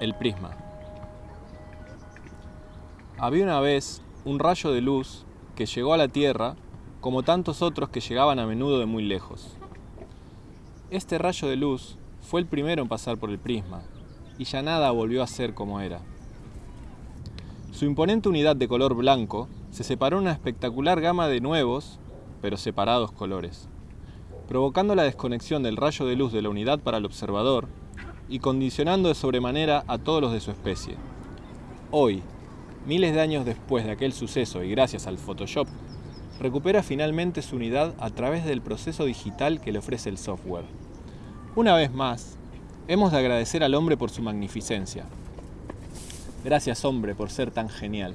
El prisma. Había una vez un rayo de luz que llegó a la Tierra como tantos otros que llegaban a menudo de muy lejos. Este rayo de luz fue el primero en pasar por el prisma y ya nada volvió a ser como era. Su imponente unidad de color blanco se separó en una espectacular gama de nuevos, pero separados colores, provocando la desconexión del rayo de luz de la unidad para el observador y condicionando de sobremanera a todos los de su especie. Hoy, miles de años después de aquel suceso y gracias al Photoshop, recupera finalmente su unidad a través del proceso digital que le ofrece el software. Una vez más, hemos de agradecer al hombre por su magnificencia. Gracias hombre por ser tan genial.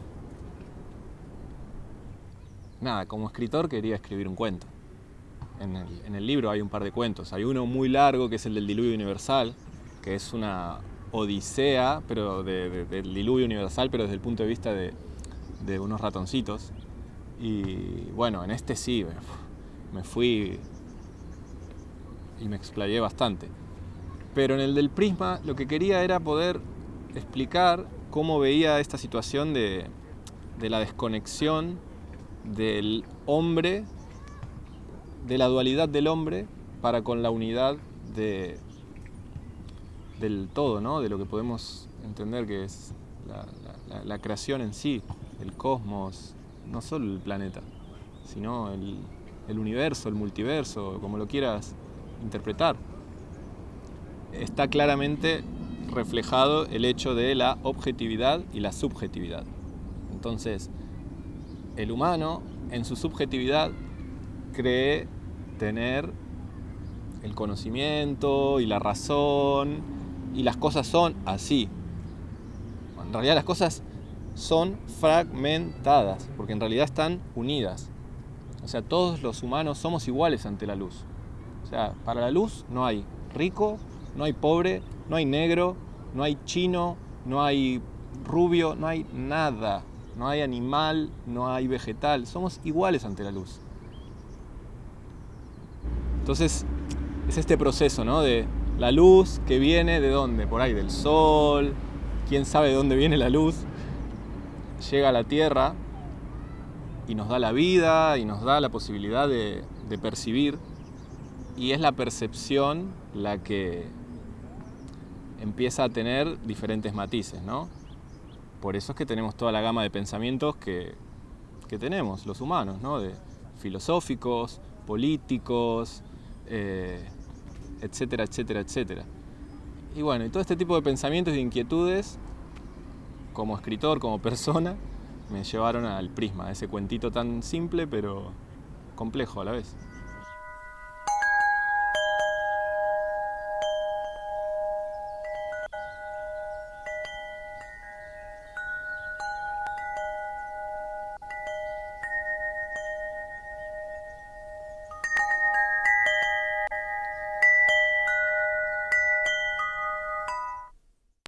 Nada, como escritor quería escribir un cuento. En el, libro hay un par de cuentos. Hay uno muy largo que es el del diluvio universal, que es una odisea pero de, de, del diluvio universal, pero desde el punto de vista de, de unos ratoncitos. Y bueno, en este sí, me fui y me explayé bastante. Pero en el del prisma lo que quería era poder explicar cómo veía esta situación de, de la desconexión del hombre, de la dualidad del hombre para con la unidad de, del todo, ¿no? de lo que podemos entender que es la, creación en sí, el cosmos, no solo el planeta, sino el, el universo, el multiverso, como lo quieras interpretar. Está claramente reflejado el hecho de la objetividad y la subjetividad. Entonces, el humano en su subjetividad cree tener el conocimiento y la razón y las cosas son así. En realidad las cosas son fragmentadas, porque en realidad están unidas. O sea, todos los humanos somos iguales ante la luz. O sea, para la luz no hay rico, no hay pobre, no hay negro, no hay chino, no hay rubio, no hay nada. No hay animal, no hay vegetal. Somos iguales ante la luz. Entonces, es este proceso, ¿no? De la luz que viene de dónde? Por ahí, del sol. ¿Quién sabe de dónde viene la luz? Llega a la Tierra y nos da la vida y nos da la posibilidad de, percibir. Y es la percepción la que empieza a tener diferentes matices, ¿no? Por eso es que tenemos toda la gama de pensamientos que, que tenemos los humanos, ¿no? De filosóficos, políticos, eh, etcétera, etcétera, etcétera. Y bueno, y todo este tipo de pensamientos y inquietudes, como escritor, como persona, me llevaron al prisma, ese cuentito tan simple pero complejo a la vez.